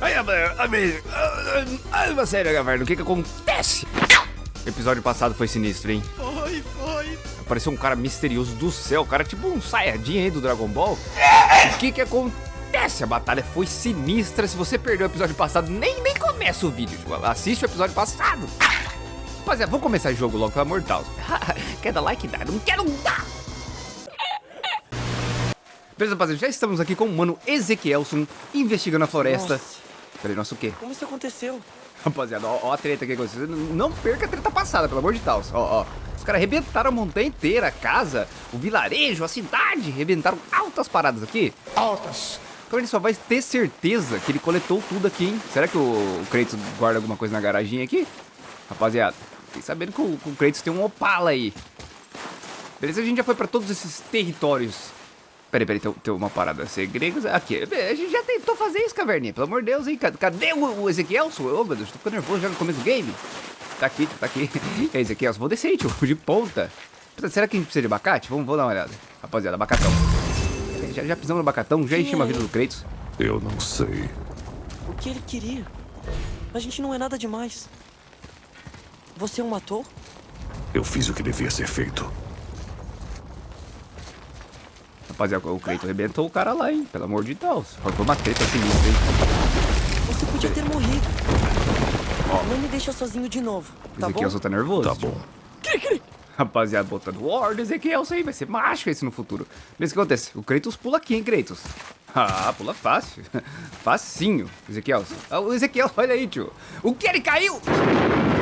Aí, amigo, ah, sério, galera, o que que acontece? O episódio passado foi sinistro, hein? Foi, foi. Apareceu um cara misterioso do céu, cara tipo um Saiyajin aí do Dragon Ball. O que que acontece? A batalha foi sinistra. Se você perdeu o episódio passado, nem, nem começa o vídeo. Tipo, assiste o episódio passado. Rapaziada, vamos começar o jogo logo, pelo amor de Deus. Quer dar like? Dá. Não quero dar. Beleza, rapaziada, já estamos aqui com o mano Ezequielson investigando a floresta. Nossa. Peraí, nossa o quê? Como isso aconteceu? Rapaziada, ó, ó a treta que aconteceu. Não perca a treta passada, pelo amor de Deus. Ó, ó. Os caras arrebentaram a montanha inteira, a casa, o vilarejo, a cidade. Arrebentaram altas paradas aqui. Altas. Então ele só vai ter certeza que ele coletou tudo aqui, hein? Será que o, o Kratos guarda alguma coisa na garaginha aqui? Rapaziada, fiquei sabendo que o, que o Kratos tem um Opala aí. Beleza, a gente já foi pra todos esses territórios. Peraí, peraí, tem, tem uma parada. Segredos. Aqui, a gente já tentou fazer isso, caverninha. Pelo amor de Deus, hein? Cadê, cadê o, o Ezequielson? Ô, meu Deus, tô ficando nervoso já no começo do game. Tá aqui, tá aqui. E aí, Ezequielson, vou descer, tio, de ponta. Será que a gente precisa de abacate? Vamos, vamos dar uma olhada. Rapaziada, abacatão. Já, já pisamos no abacatão, já enchemos a vida do Kratos. Eu não sei. O que ele queria? A gente não é nada demais. Você o matou? Eu fiz o que devia ser feito. Rapaziada, o Kratos arrebentou o cara lá, hein? Pelo amor de Deus. Foi uma treta sinistra, hein? Você podia ter morrido. Não me deixa sozinho de novo, tá bom? Ezequielson tá nervoso. Tá bom. Rapaziada, botando War do Ezequielson aí, vai ser macho esse no futuro. Mas o que acontece? O Kratos pula aqui, hein, Kratos? Ah, pula fácil. Facinho, Ezequielson. Ah, o Ezequiel, olha aí, tio. O que? Ele caiu?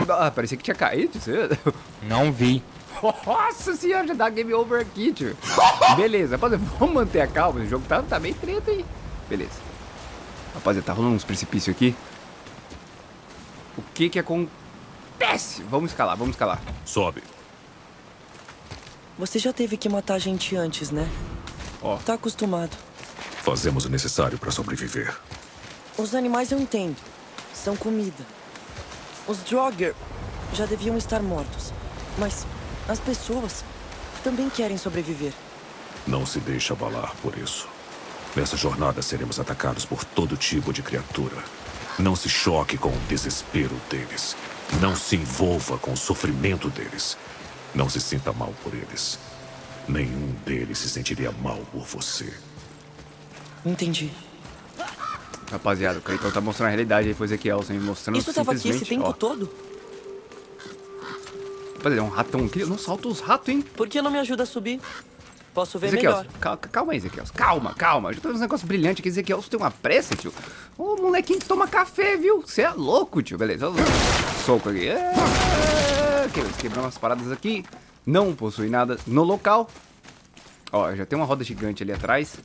Ah, parecia que tinha caído. Não vi. Nossa senhora, já dá game over aqui, tio. Beleza, rapaziada, vamos manter a calma. O jogo tá, tá bem treta aí. Beleza. Rapaziada, tá rolando uns precipícios aqui. O que que acontece? Vamos escalar, vamos escalar. Sobe. Você já teve que matar gente antes, né? Ó. Tá acostumado. Fazemos o necessário para sobreviver. Os animais eu entendo. São comida. Os Draugr já deviam estar mortos. Mas as pessoas também querem sobreviver. Não se deixe abalar por isso. Nessa jornada seremos atacados por todo tipo de criatura. Não se choque com o desespero deles. Não se envolva com o sofrimento deles. Não se sinta mal por eles. Nenhum deles se sentiria mal por você. Entendi. Rapaziada, o Cleiton tá mostrando a realidade aí pro Ezequielson, hein? mostrando Isso tava aqui esse tempo ó. todo? Rapaziada, é um ratão aqui. Não solta os ratos, hein? Por que não me ajuda a subir? Posso ver Ezequielson, melhor. calma, calma aí, Ezequielson. Calma, calma. Já tô vendo uns negócios brilhantes aqui. Ezequielson tem uma pressa, tio. Ô, molequinho que toma café, viu? Você é louco, tio. Beleza. Soco aqui. É, que- Quebramos umas paradas aqui. Não possui nada no local. Ó, já tem uma roda gigante ali atrás.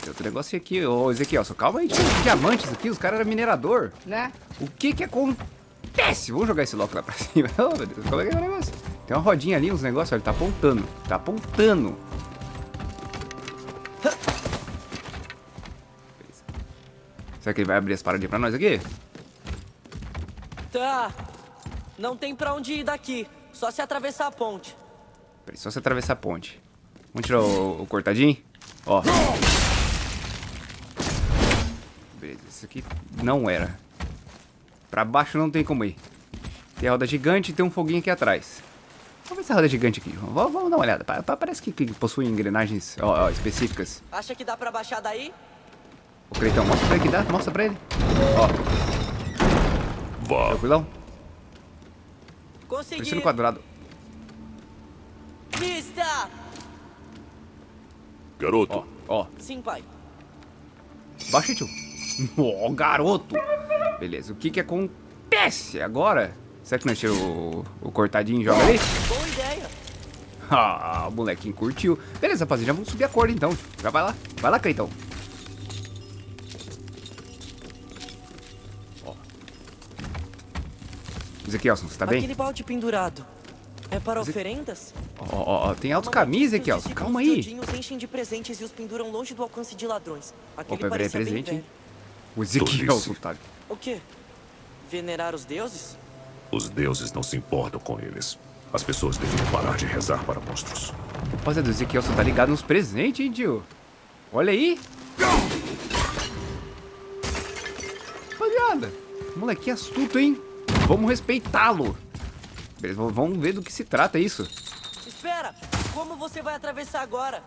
Tem outro negócio aqui. Ô, Ezequielson, calma aí. Tinha diamantes aqui. Os caras eram minerador, né? O que que acontece? Vamos jogar esse loco lá pra cima. Oh, meu Deus. Como é que é o negócio? Tem uma rodinha ali, uns negócios. Ó, ele tá apontando. Tá apontando. Será que ele vai abrir as paradinhas pra nós aqui? Tá. Não tem pra onde ir daqui. Só se atravessar a ponte. Peraí, só você atravessar a ponte. Vamos tirar o, o cortadinho? Ó. Beleza, isso aqui não era. Pra baixo não tem como ir. Tem a roda gigante e tem um foguinho aqui atrás. Vamos ver essa roda gigante aqui. Vamos, vamos dar uma olhada. Pa- pa- Parece que, que possui engrenagens ó, ó, específicas. Acha que dá pra baixar daí? O Creitão, mostra pra ele que dá. Mostra pra ele. Ó, Vá. tranquilão. Consegui. Pressiona o quadrado. Vista! Garoto, Ó, ó. Sim, pai. Baixa, tio. Ó, garoto. Beleza, o que que acontece agora? Será que nós tiramos o, o cortadinho e joga ali? Boa ideia. Ah, o molequinho curtiu. Beleza, rapaziada, já vamos subir a corda então. Já vai lá. Vai lá, Cleitão. Ó. Ezequielson, você tá bem? Aquele balde pendurado. É para oferendas? Ó, ó, ó, tem altos os Ezequielson. discípulos Calma aí. Os enchem de presentes e os penduram longe do alcance de ladrões. Aquele Opa, peraí, presente, hein? O Ezequielson, Tolice. tá? O quê? Venerar os deuses? os deuses não se importam com eles. As pessoas devem parar de rezar para monstros. Rapaziada, o Ezequielson tá ligado nos presentes, hein, tio? Olha aí. Rapaziada, moleque astuto, hein? Vamos respeitá-lo. Beleza, vamos ver do que se trata isso. Espera! Como você vai atravessar agora?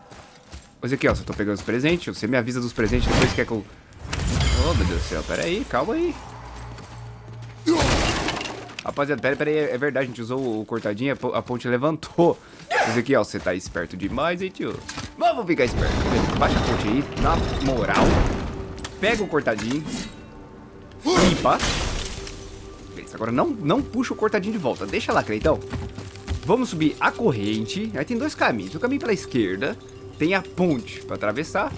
Ô Ezequiel, eu tô pegando os presentes, você me avisa dos presentes, depois quer que eu... Oh, meu Deus do céu, pera aí, calma aí. Rapaziada, pera, pera aí, é verdade, a gente usou o cortadinho, a ponte levantou. Ezequiel, você tá esperto demais, hein, tio? Vamos ficar esperto. Baixa a ponte aí, na moral. Pega o cortadinho. Flipa. Beleza, agora não, não puxa o cortadinho de volta. Deixa lá, Creitão. Vamos subir a corrente. Aí tem dois caminhos. O caminho pela esquerda tem a ponte pra atravessar.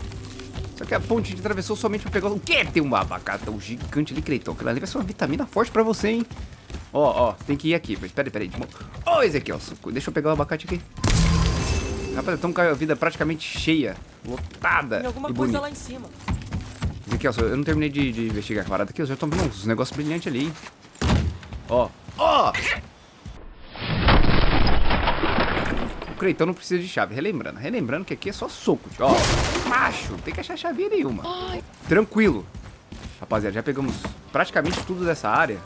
Só que a ponte atravessou somente pra pegar... O quê? Tem um abacatão gigante ali, Creitão. Aquilo ali vai ser uma vitamina forte pra você, hein? Ó, ó, tem que ir aqui. Peraí, peraí. Ô, oh, Ezequiel, deixa eu pegar o abacate aqui. Rapaz, estamos com a vida praticamente cheia, lotada Tem alguma e coisa bonita. lá em cima. Ezequiel, eu não terminei de, de investigar a parada aqui. Eu já tô vendo uns negócios brilhantes ali, hein? Ó, ó! O Creitão não precisa de chave. Relembrando, relembrando que aqui é só soco. Ó, macho, não tem que achar chave nenhuma. Tranquilo. Rapaziada, já pegamos praticamente tudo dessa área.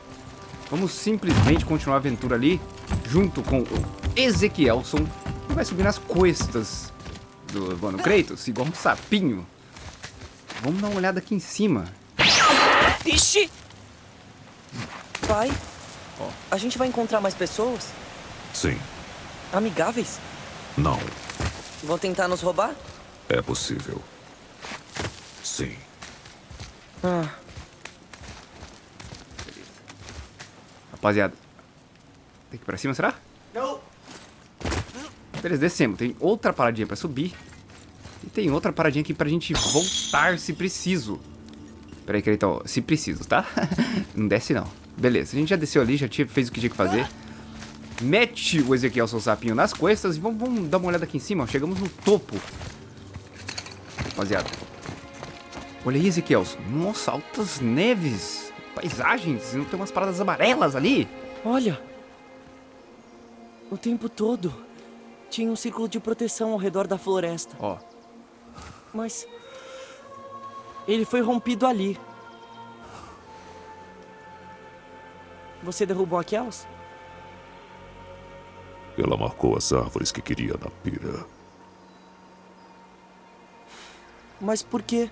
Vamos simplesmente continuar a aventura ali, junto com o Ezequielson, que vai subir nas costas do Mano Kratos, igual um sapinho. Vamos dar uma olhada aqui em cima. Ixi! Pai, oh. a gente vai encontrar mais pessoas? Sim. Amigáveis? Não. Vão tentar nos roubar? É possível. Sim. Ah. Rapaziada. Tem que ir pra cima, será? Não. Beleza, descemos. Tem outra paradinha pra subir. E tem outra paradinha aqui pra gente voltar se preciso. Pera aí, então, se preciso, tá? não desce não. Beleza, a gente já desceu ali, já tinha, fez o que tinha que fazer. Mete o Ezequiel seu sapinho nas costas e vamos, vamos dar uma olhada aqui em cima. Ó. Chegamos no topo. Rapaziada. Olha aí, Ezequiel. Nossa, altas neves. Paisagens. Não tem umas paradas amarelas ali. Olha. O tempo todo. Tinha um círculo de proteção ao redor da floresta. Ó. Mas... Ele foi rompido ali. Você derrubou aquelas? Ela marcou as árvores que queria na pira. Mas por quê?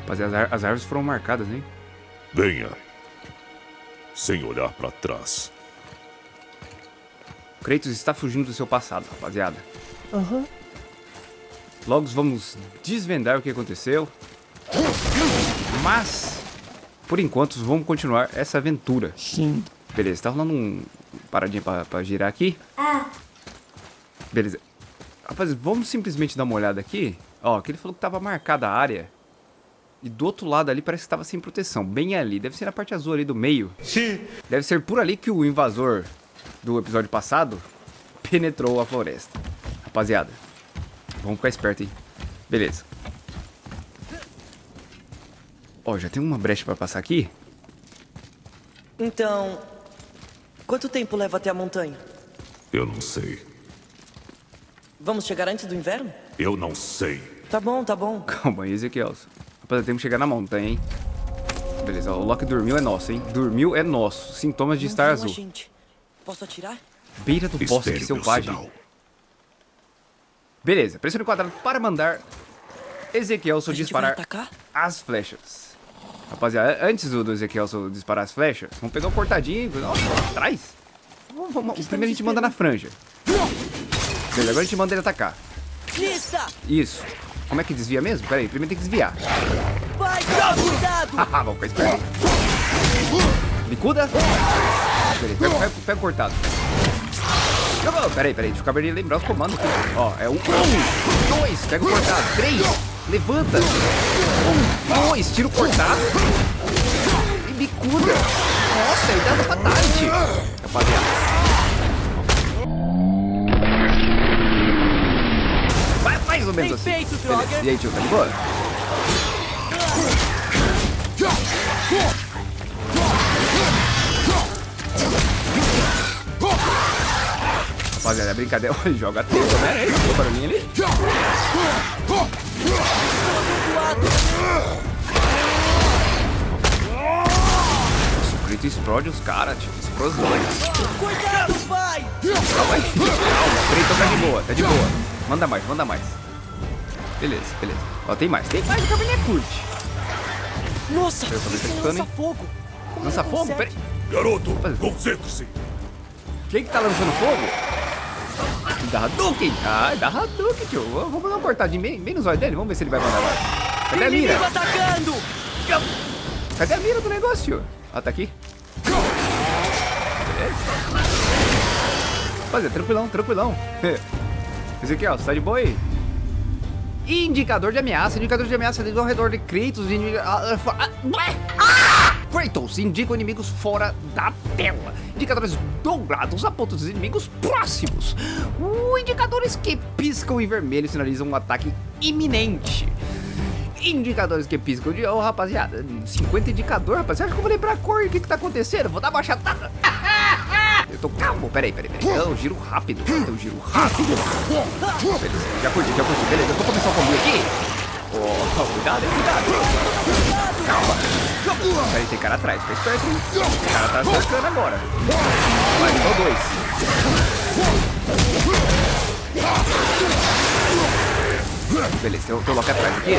Rapaziada, as, as árvores foram marcadas, hein? Venha. Sem olhar pra trás. Kratos está fugindo do seu passado, rapaziada. Aham. Uhum. Logo vamos desvendar o que aconteceu. Mas, por enquanto, vamos continuar essa aventura. Sim. Beleza, tá rolando um paradinha pra, pra girar aqui. Ah. Beleza. Rapaz, vamos simplesmente dar uma olhada aqui. Ó, que ele falou que tava marcada a área. E do outro lado ali parece que estava sem proteção. Bem ali. Deve ser na parte azul ali do meio. Sim. Deve ser por ali que o invasor do episódio passado penetrou a floresta. Rapaziada, vamos ficar esperto, hein? Beleza. Ó, já tem uma brecha para passar aqui? Então, quanto tempo leva até a montanha? Eu não sei. Vamos chegar antes do inverno? Eu não sei. Tá bom, tá bom. Calma aí, Ezequiel. Rapaziada, temos que chegar na montanha, hein? Beleza, o Loki dormiu é nosso, hein? Dormiu é nosso. Sintomas de não estar azul. Gente. Posso atirar? Beira do bosque selvagem. Beleza, pressione o quadrado para mandar Ezequielson disparar as flechas. Rapaziada, antes do, do Ezequielson disparar as flechas, vamos pegar o cortadinho. Nossa, atrás. Vamos, vamos, primeiro a gente manda na franja. Beleza, agora a gente manda ele atacar. Lista! Isso. Como é que desvia mesmo? Pera aí, primeiro tem que desviar. Vai, cuidado! Haha, vamos ficar esperto. Bicuda. Beleza, pega, pega, pega o cortado. Pera aí, pera aí, deixa eu acabar de lembrar os comandos aqui. Ó, é um, um, dois, pega o cortado, três, levanta, um, dois, tira o cortado e bicuda. Nossa, ele dá fatality. Rapaziada. mais ou menos assim. feito, Beleza. E aí, tio, tá de boa? Rapaziada, é brincadeira. Joga tempo, né? Esse barulhinho ali. Crito explode os caras, tipo, explosões. Cuidado, pai! Calma aí, calma. O Crito tá de boa, tá de boa. Manda mais, manda mais. Beleza, beleza. Ó, tem mais, tem mais, o cabelinho é curte. Nossa, isso é escutando, hein? lança-fogo. Como Lança ele fogo? consegue? Peraí. Garoto, concentre-se. Quem que tá lançando fogo? Da Hadouken! Ah, da Hadouken, tio. Vamos dar uma cortadinha bem, bem nos olhos dele. Vamos ver se ele vai mandar mais. Cadê a mira? Atacando! Cadê a mira do negócio, tio? Ah, tá aqui. Rapaziada, tranquilão, tranquilão. Ezequiel, você tá de boa aí? Indicador de ameaça. Indicador de ameaça ao redor de Kratos. Indi... ah, ah, ah! Kratos indica inimigos fora da tela. Indicadores dourados apontam os inimigos próximos. Uh, indicadores que piscam em vermelho sinalizam um ataque iminente. Indicadores que piscam de... Ô, rapaziada, 50 indicador, rapaziada. Acho que eu vou lembrar a cor. O que que tá acontecendo? Vou dar uma baixada. Eu tô calmo. Peraí, peraí, peraí. Eu giro rápido. Eu giro rápido. Beleza, já curti, já curti. Beleza, eu vou começar o combinho aqui. Oh, cuidado, cuidado. Calma. Peraí, tem cara atrás. Fica esperto, hein? O cara tá cercando agora. Vai, então dois. Beleza, tem um Loki atrás aqui.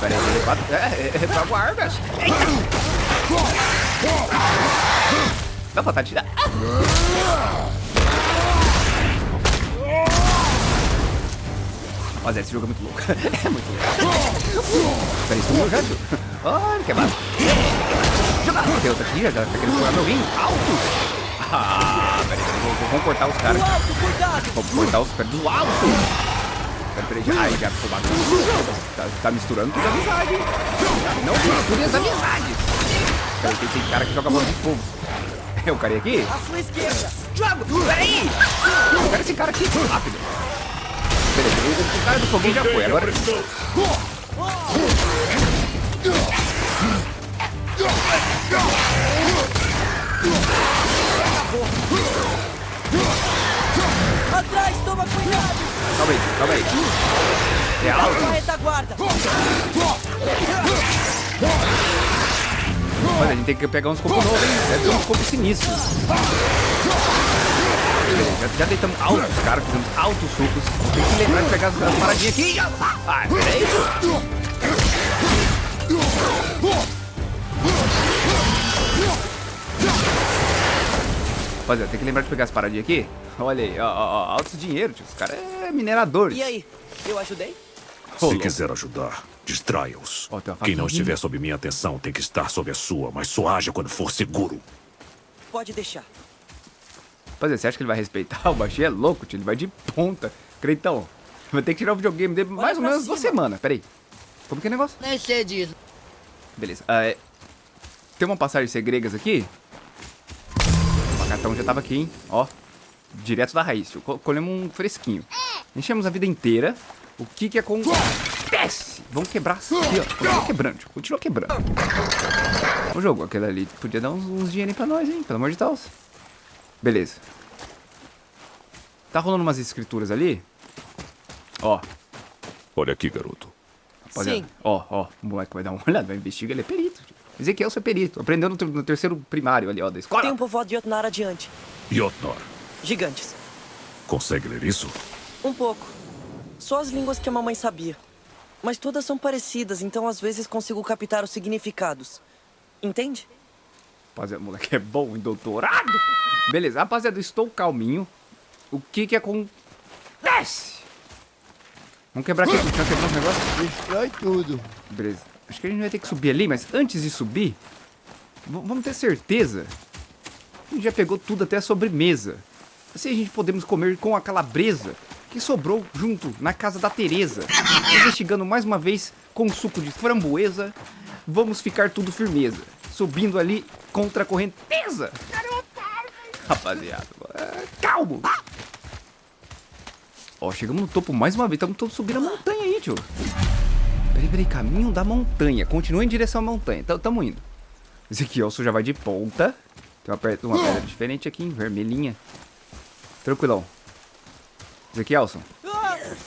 Peraí, peraí, quatro. É, é, pra guardas. Eita. Dá pra tirar. Olha, esse jogo é muito louco. É muito louco. Peraí, sumiu já, tio. Olha, que massa. Joga. Tem outro aqui, já tá querendo furar meu rim. Altos. Ah, peraí, vou- vamos cortar os caras. Alto! Vamos cortar os caras do alto. Peraí, peraí, já, ai, já ficou bagunça. Tá, tá misturando tudo a amizade. hein? Não misture as amizades. Peraí, tem, tem cara que joga bola de fogo. É o cara aqui? À sua esquerda! Joga! Peraí! Pega esse cara aqui, rápido. Beleza, o, o cara do foguinho já foi, agora... Atrás, toma cuidado! Calma aí, calma aí. É alto. Retaguarda! Olha, a gente tem que pegar uns copos novos, hein? Deve ter uns copos sinistros. Já, já deitamos altos, cara, fizemos altos sucos. Tem que lembrar de pegar as, as paradinhas aqui. Ah, peraí. Rapaziada, tem que lembrar de pegar as paradinhas aqui. Olha aí, ó, ó, ó, altos dinheiro, tio. Os caras é mineradores. E aí, eu ajudei? Se quiser ajudar, distraia-os. Quem não estiver sob minha atenção tem que estar sob a sua, mas só haja quando for seguro. Pode deixar. Rapaziada, você acha que ele vai respeitar? O baixinho é louco, tio. Ele vai de ponta. Creitão, vai ter que tirar o videogame dele mais ou menos duas cima. semanas. Peraí. Como que é o negócio? Nem sei disso. Beleza. ah, é, Tem uma passagem segregas aqui. O cartão já tava aqui, hein? Ó. Direto da raiz. tio. Colhemos um fresquinho. Enchemos a vida inteira. O que que acontece? Vamos quebrar aqui, ó. Continua quebrando, tio. Continua quebrando. O jogo, aquele ali podia dar uns, uns dinheirinhos pra nós, hein? Pelo amor de Deus. Beleza. Tá rolando umas escrituras ali. Ó. Olha aqui, garoto. Rapaziada, Sim. Ó, ó, o moleque vai dar uma olhada, vai investigar, ele é perito. tio. Ezequiel, é perito. Aprendeu no, ter- no terceiro primário ali, ó, da escola. Tem um povoado de Jotnar adiante. Jotnar, Gigantes. consegue ler isso? Um pouco. Só as línguas que a mamãe sabia. Mas todas são parecidas, então às vezes consigo captar os significados. Entende? Rapaziada, o moleque é bom em doutorado. Beleza, rapaziada, eu estou calminho. O que que acontece? Vamos quebrar aqui, vamos quebrar os negócios? Destrói tudo. Beleza. Acho que a gente vai ter que subir ali, mas antes de subir, vamos ter certeza. A gente já pegou tudo até a sobremesa. Assim a gente podemos comer com a calabresa que sobrou junto na casa da Teresa. Investigando mais uma vez com suco de framboesa, vamos ficar tudo firmeza. Subindo ali contra a correnteza. Rapaziada, é, calmo. Ó, chegamos no topo mais uma vez. Estamos todos subindo a montanha aí, tio. Peraí, peraí, caminho da montanha. Continua em direção à montanha. Então, tamo indo. Esse aqui, já vai de ponta. Tem uma, pedra, uma pedra diferente aqui, vermelhinha. Tranquilão. Esse aqui, Elson.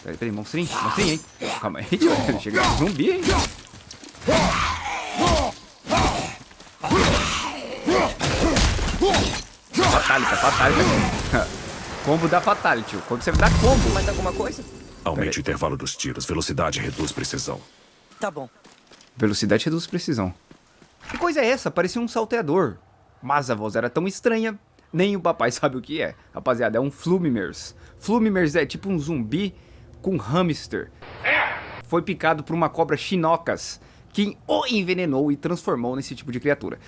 Peraí, peraí, monstrinho, monstrinho, hein? Calma aí, tio. Chega de zumbi, hein? Fatality, fatality. combo da fatality. Quando você dá combo. Mais alguma coisa? Aumente o intervalo dos tiros. Velocidade reduz precisão. Tá bom. Velocidade reduz precisão. Que coisa é essa? Parecia um salteador. Mas a voz era tão estranha, nem o papai sabe o que é. Rapaziada, é um Flumimers. Flumimers é tipo um zumbi com hamster. Foi picado por uma cobra chinocas quem o envenenou e transformou nesse tipo de criatura.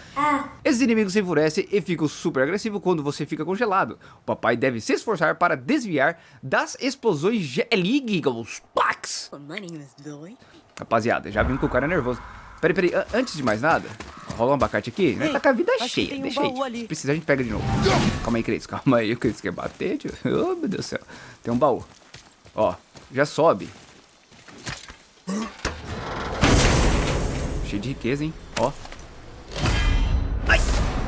Esses inimigos se enfurecem e ficam super agressivos quando você fica congelado. O papai deve se esforçar para desviar das explosões gelígicas. Pax! Rapaziada, já vimos que o cara é nervoso. Peraí, peraí, antes de mais nada, rola um abacate aqui, né? Tá com a vida cheia, um deixa aí. Ali. Se precisar, a gente pega de novo. Calma aí, Cris, calma aí, o Cris quer bater, tio. Oh, meu Deus do céu. Tem um baú. Ó, já sobe. Cheio de riqueza, hein? Ó. Ai!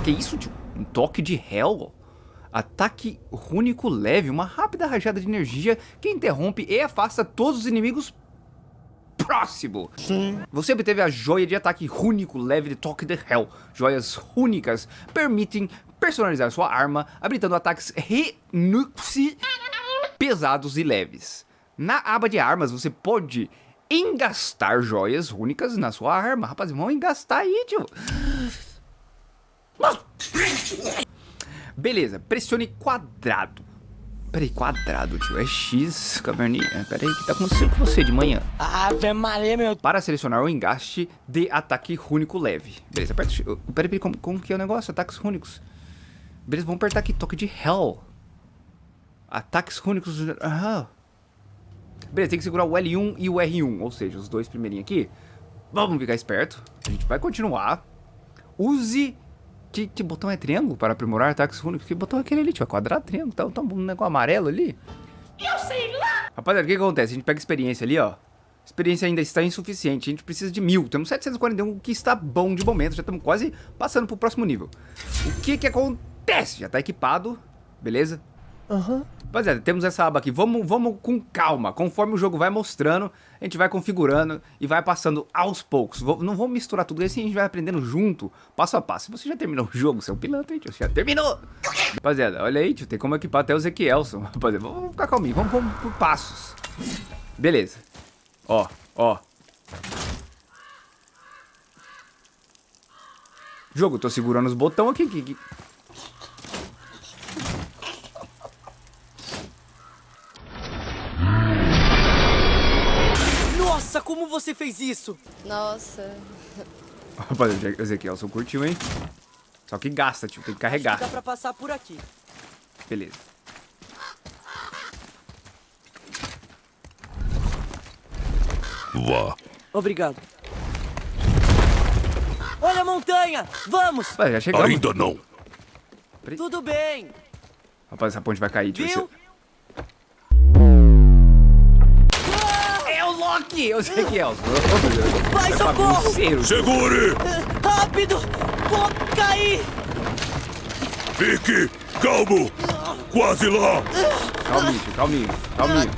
Que isso, tio? Um toque de Hell? Ataque rúnico leve, uma rápida rajada de energia que interrompe e afasta todos os inimigos próximo. Sim. Você obteve a joia de ataque rúnico leve de Toque de Hell. Joias rúnicas permitem personalizar sua arma, habilitando ataques renuxi pesados e leves. Na aba de armas, você pode engastar joias únicas na sua arma. Rapaz, vamos engastar aí, tio. Beleza, pressione quadrado. Peraí, quadrado, tio. É X, caverninha. Peraí, o que tá acontecendo com você de manhã? Ave Maria, meu... Para selecionar o engaste de ataque rúnico leve. Beleza, aperta... Peraí, peraí, como, como que é o negócio? Ataques rúnicos. Beleza, vamos apertar aqui. Toque de Hell. Ataques rúnicos... Aham. Beleza, tem que segurar o L1 e o R1, ou seja, os dois primeirinhos aqui. Vamos ficar esperto. A gente vai continuar. Use... Que, que botão é triângulo para aprimorar ataques únicos? Que botão é aquele ali? Tipo, é quadrado, triângulo, tá, tá um negócio amarelo ali. Eu sei lá! Rapaziada, o que, que acontece? A gente pega experiência ali, ó. Experiência ainda está insuficiente, a gente precisa de mil. Temos 741, que está bom de momento. Já estamos quase passando para o próximo nível. O que que acontece? Já está equipado, beleza? Aham. Rapaziada, temos essa aba aqui. Vamos, vamos com calma. Conforme o jogo vai mostrando, a gente vai configurando e vai passando aos poucos. Não vamos misturar tudo assim, a gente vai aprendendo junto, passo a passo. Se você já terminou o jogo, seu pilantra, tio, você já terminou. Rapaziada, olha aí, tio, tem como equipar até o Ezequielson. Rapaziada, vamos ficar calminho, vamos, vamos por passos. Beleza. Ó, ó. Jogo, tô segurando os botões aqui, aqui, aqui. Como você fez isso? Nossa. Rapaz, o Ezequielson curtiu, hein? Só que gasta, tio. Tem que carregar. Acho que dá pra passar por aqui. Beleza. Vá. Obrigado. Olha a montanha! Vamos! Rapaz, já chegamos. Ainda não. Tudo bem. Rapaz, essa ponte vai cair. Viu? Loki! Eu sei que é. Vai, socorro! Segure! Rápido! Vou cair! Fique calmo! Quase lá! Calminho, calminho, calminho.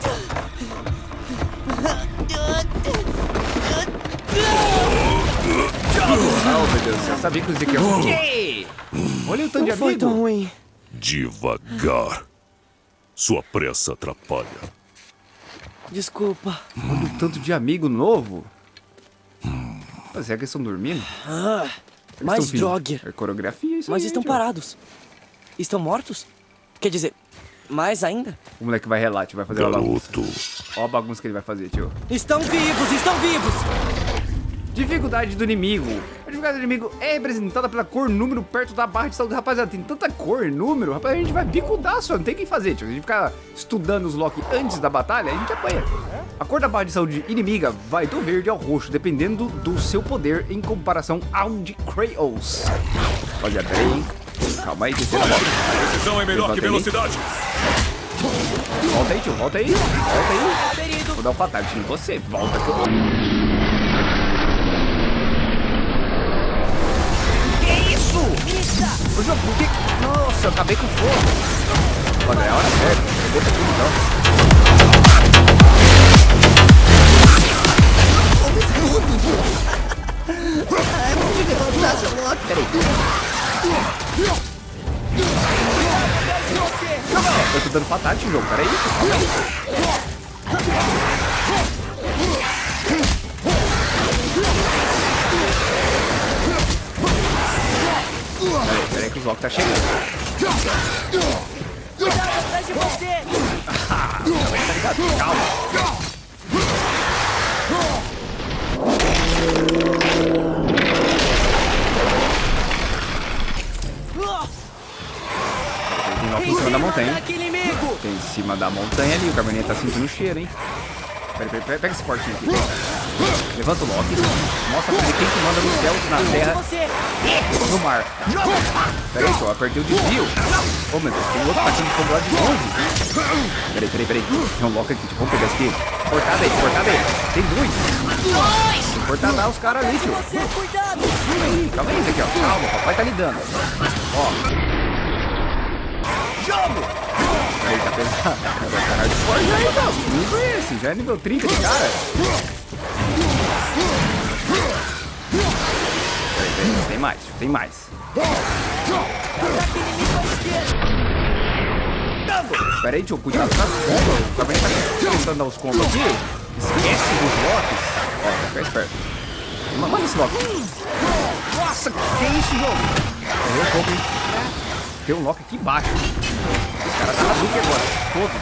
Oh, meu Deus, você sabia que o Zeke é o quê? Olha o tanto de amigo. foi tão ruim. Devagar. Sua pressa atrapalha. Desculpa. Olha o tanto de amigo novo. Mas será que eles estão dormindo? Ah, eles mais droga. É coreografia isso Mas aí, estão tio. parados. Estão mortos? Quer dizer, mais ainda? O moleque vai relar, tio. Vai fazer Garoto. uma bagunça. Olha a bagunça que ele vai fazer, tio. Estão vivos, estão vivos! Dificuldade do inimigo. A do inimigo é representada pela cor número perto da barra de saúde. Rapaziada, tem tanta cor número. Rapaz, a gente vai bicudar só. Não tem o que fazer, tio. A gente ficar estudando os Loki antes da batalha, a gente apanha. A cor da barra de saúde inimiga vai do verde ao roxo, dependendo do seu poder em comparação ao de Kratos. Rapaziada, peraí. Calma aí, terceira volta. Precisão é melhor Levanta que aí. velocidade. Volta aí, tio. Volta aí. Volta aí. Vou dar um fatality em você. Volta que eu... Jogo, por que... Nossa, acabei com fogo. Olha, é hora certa. Deixa tudo então. Peraí. Eu tô dando patate jogo, peraí. Calma Peraí, peraí que o Zoc tá chegando. Cuidado atrás de você! Tá ligado? Calma. Tem Loki em cima da montanha. Tem em cima da montanha ali. O Cabernet tá sentindo o cheiro, hein? Peraí, peraí, peraí, pega esse portinho aqui. Levanta o Loki. Mostra pra ele quem que manda no céu, na terra no mar. Peraí, só apertei o desvio. Ô, meu Deus, tem outro atacando fogo lá de longe. Peraí, peraí, peraí. Tem um Loki aqui, tio. Vamos pegar esse aqui. Cortada aí, cortada aí. Tem dois. Tem lá os caras ali, tio. Cuidado! Calma aí, calma aí, aqui, ó. Calma, o papai tá lidando. Ó. Jogo! Aí, tá pesado. Agora tá hardcore já, então. Que nível é esse? Já é nível 30 de cara. Peraí, peraí, tem mais, tem mais. Ataque inimigo à esquerda! Pera aí, tio, cuidado com as combas. O Cabernet tá tentando dar os combos aqui. Esquece dos locks. Ó, fica esperto. Ma- Manda esse lock. Nossa, que é isso, jogo? Errou um pouco, hein? Tem um lock aqui embaixo. Os caras tá na agora. Todos.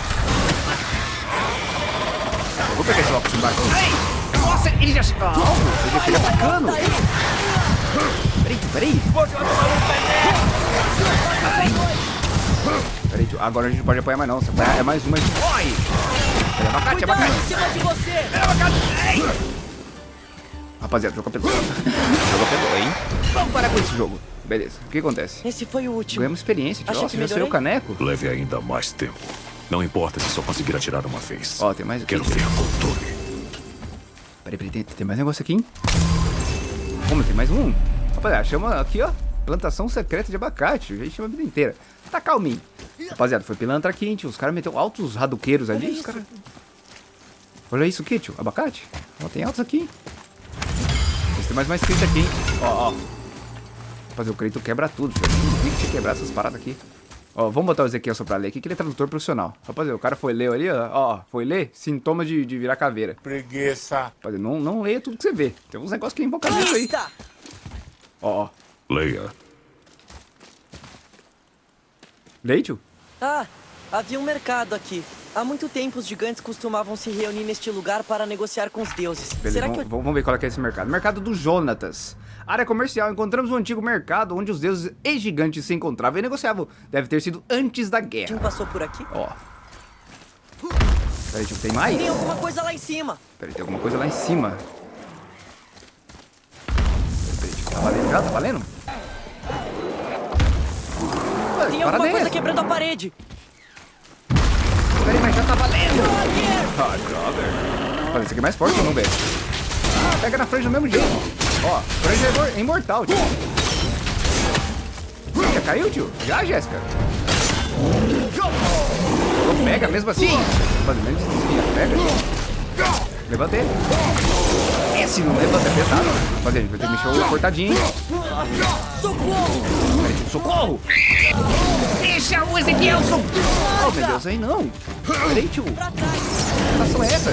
Eu vou pegar esse aqui embaixo. Ei! Nossa, ele já... Ah, ele já chega atacando. Peraí, tio, peraí. Peraí, tio. Agora a gente não pode apanhar mais não. Se apanhar é mais uma, a gente morre. Peraí, abacate, Cuidado abacate. em cima de você! Rapaziada, jogo apelou. jogo apelou, hein? Vamos parar com esse jogo. Beleza, o que acontece? Esse foi o último. Ganhamos experiência, tio. Nossa, que já saiu o caneco. Leve ainda mais tempo. Não importa se só conseguir atirar uma vez. Ó, tem mais aqui. Quero ver controle. Peraí, peraí, tem, tem mais negócio aqui, hein? Como, tem mais um? Rapaziada, chama aqui, ó. Plantação secreta de abacate. A gente chama a vida inteira. Tá calminho. Rapaziada, foi pilantra aqui, hein, tio. Os caras meteu altos raduqueiros ali. Olha Os isso. caras... Olha isso aqui, tio. Abacate. Ó, tem altos aqui, hein? Tem mais mais escrito aqui, hein? Ó, ó. Fazer o Creito quebra tudo. tio. Eu vi que quebrar essas paradas aqui. Ó, vamos botar o Ezequiel só pra ler aqui, que ele é tradutor profissional. Rapaziada, o cara foi ler ali, ó. ó foi ler sintomas de, de virar caveira. Preguiça. Rapaziada, não, não leia tudo que você vê. Tem uns negócios que é invocamento aí. Lista! Ó, ó. Leia. Leia, tio? Ah, havia um mercado aqui. Há muito tempo os gigantes costumavam se reunir neste lugar para negociar com os deuses. Beleza, Será vamos, que eu... vamos ver qual é, que é esse mercado. Mercado do Jonatas. Área comercial. Encontramos um antigo mercado onde os deuses e gigantes se encontravam e negociavam. Deve ter sido antes da Tim guerra. passou por aqui? Ó. Peraí, tio, tem mais? Tem alguma coisa lá em cima. Peraí, tem alguma coisa lá em cima. Peraí, peraí, tio, tá valendo já? Tá valendo? Ué, Tem que alguma coisa quebrando a parede. Peraí, mas já tá valendo! Ah. Olha, esse aqui é mais forte ou não, velho? Ah, pega na franja do mesmo jeito. Ó, franja é imor- é imortal, tio. Já caiu, tio? Já, Jéssica? Então pega mesmo assim? Mas menos desvia, pega. Levanta ele. Esse não levanta, é pesado. Rapaziada, a gente vai ter que mexer o cortadinho? Socorro! Tio, socorro! Deixa o Ezequiel socorro! Oh, meu Deus, aí não. Peraí, tio. Que ação é essa?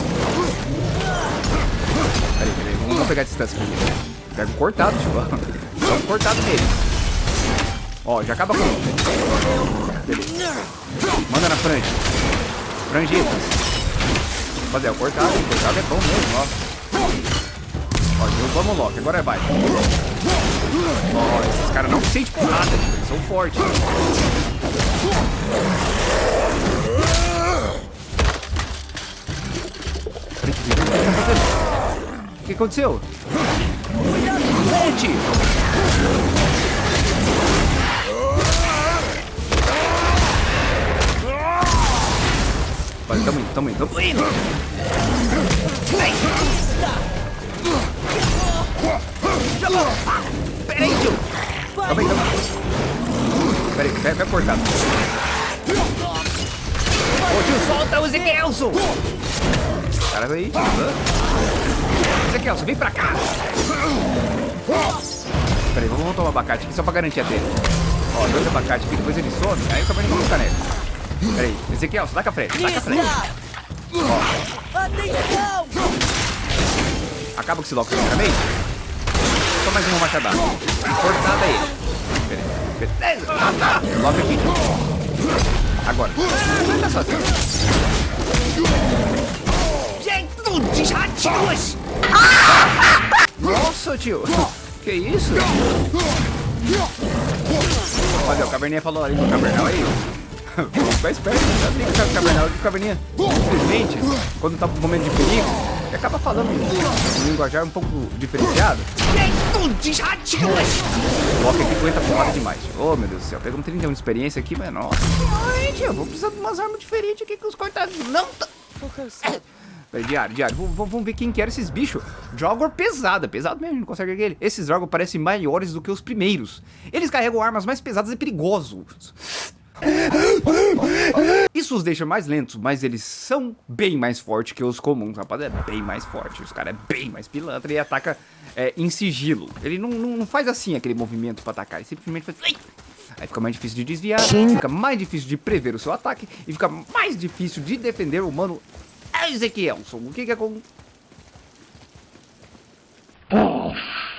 Peraí, peraí, vamos, vamos pegar a distância primeiro. Pega o cortado, tio. Dá um cortado nele. Ó, já acaba com um. Beleza. Manda na franja. Franjitas. Fazer, o cortado, o cortado é bom mesmo, ó. Ó, derrubamos o Loki, agora vai. Ó, esses caras não sentem porrada, tio. Eles são fortes. Tá? O que aconteceu? Volte! Vai, tamo indo, tamo indo, tamo indo! Peraí, tio! Calma aí, calma aí. Pera aí, vai, vai cortado. Ô tio, solta o Ezequielson! Cara, aí, tio. hã? Ezequielson, vem pra cá! Pera aí, vamos tomar abacate aqui só pra garantir a dele. Ó, dois abacates aqui, depois ele some, aí o caverninha coloca nele. Pera aí, Ezequielson, dá com a frente, com a frente. Atenção! Acaba com esse lock também. Só mais uma machadada. Cortada aí. Beleza. Beleza. Ah, tá. Lock aqui. Agora. Vai dar sozinho. De ratinhos! Nossa, tio. Que isso? Olha, o Caverninha falou ali no Cavernal aí. Vamos ficar esperto, já tem que o Cavernal aqui, o Caverninha. Simplesmente, quando tá no momento de perigo, ele acaba falando um linguajar um pouco diferenciado. Loki aqui aguenta porrada demais. Oh, meu Deus do céu. Pegamos 31 de experiência aqui, mas nossa. Ai, eu vou precisar de umas armas diferentes aqui que os cortados não tá... Peraí, diário, diário. Vamos, vamos- ver quem que era esses bichos. Drogor pesada, pesado mesmo, não consegue erguer ele. Esses Drogor parecem maiores do que os primeiros. Eles carregam armas mais pesadas e perigosos. Isso os deixa mais lentos, mas eles são bem mais fortes que os comuns, rapaz. É bem mais forte. Os caras é bem mais pilantra e ataca é, em sigilo. Ele não, não, não faz assim aquele movimento pra atacar, ele simplesmente faz. Aí fica mais difícil de desviar, fica mais difícil de prever o seu ataque e fica mais difícil de defender o humano Ezequielson, o que que aconteceu? É